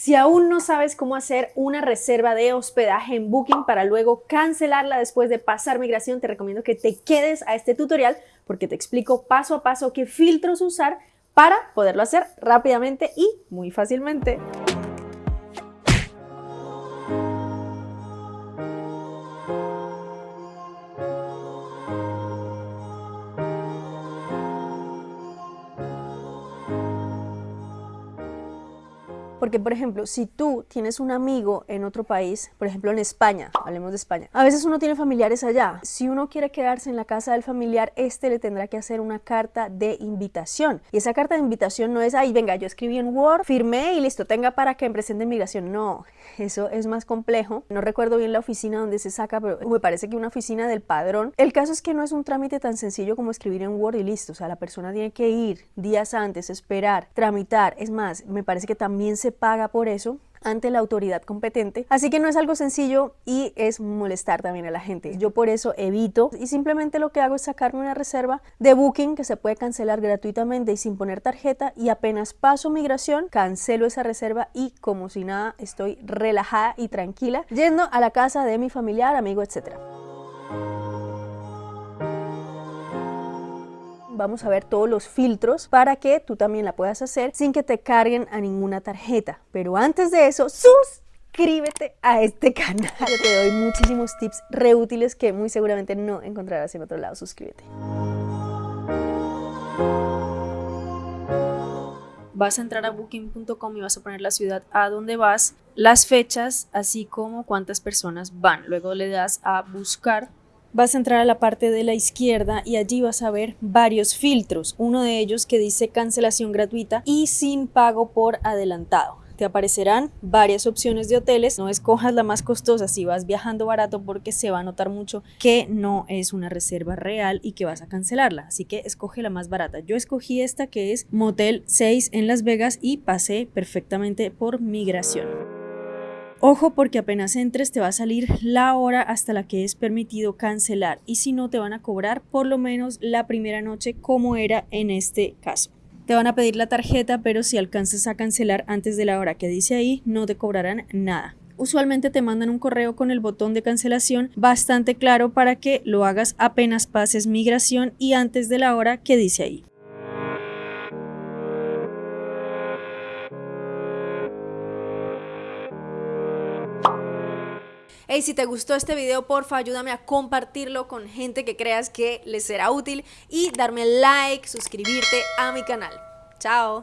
Si aún no sabes cómo hacer una reserva de hospedaje en Booking para luego cancelarla después de pasar migración, te recomiendo que te quedes a este tutorial porque te explico paso a paso qué filtros usar para poderlo hacer rápidamente y muy fácilmente. Porque, por ejemplo, si tú tienes un amigo en otro país, por ejemplo en España, hablemos de España, a veces uno tiene familiares allá. Si uno quiere quedarse en la casa del familiar, este le tendrá que hacer una carta de invitación. Y esa carta de invitación no es, ahí venga, yo escribí en Word, firmé y listo, tenga para que me presente inmigración. No, eso es más complejo. No recuerdo bien la oficina donde se saca, pero me parece que una oficina del padrón. El caso es que no es un trámite tan sencillo como escribir en Word y listo. O sea, la persona tiene que ir días antes, esperar, tramitar. Es más, me parece que también se paga por eso ante la autoridad competente. Así que no es algo sencillo y es molestar también a la gente. Yo por eso evito y simplemente lo que hago es sacarme una reserva de booking que se puede cancelar gratuitamente y sin poner tarjeta y apenas paso migración, cancelo esa reserva y como si nada estoy relajada y tranquila yendo a la casa de mi familiar, amigo, etcétera. Vamos a ver todos los filtros para que tú también la puedas hacer sin que te carguen a ninguna tarjeta. Pero antes de eso, suscríbete a este canal. Yo te doy muchísimos tips reútiles que muy seguramente no encontrarás en otro lado. Suscríbete. vas a entrar a booking.com y vas a poner la ciudad a donde vas, las fechas, así como cuántas personas van. Luego le das a buscar vas a entrar a la parte de la izquierda y allí vas a ver varios filtros, uno de ellos que dice cancelación gratuita y sin pago por adelantado. Te aparecerán varias opciones de hoteles, no escojas la más costosa si vas viajando barato porque se va a notar mucho que no es una reserva real y que vas a cancelarla, así que escoge la más barata. Yo escogí esta que es Motel 6 en Las Vegas y pasé perfectamente por migración. Ojo porque apenas entres te va a salir la hora hasta la que es permitido cancelar y si no te van a cobrar por lo menos la primera noche como era en este caso. Te van a pedir la tarjeta pero si alcanzas a cancelar antes de la hora que dice ahí no te cobrarán nada. Usualmente te mandan un correo con el botón de cancelación bastante claro para que lo hagas apenas pases migración y antes de la hora que dice ahí. Hey, si te gustó este video, porfa, ayúdame a compartirlo con gente que creas que les será útil y darme like, suscribirte a mi canal. Chao.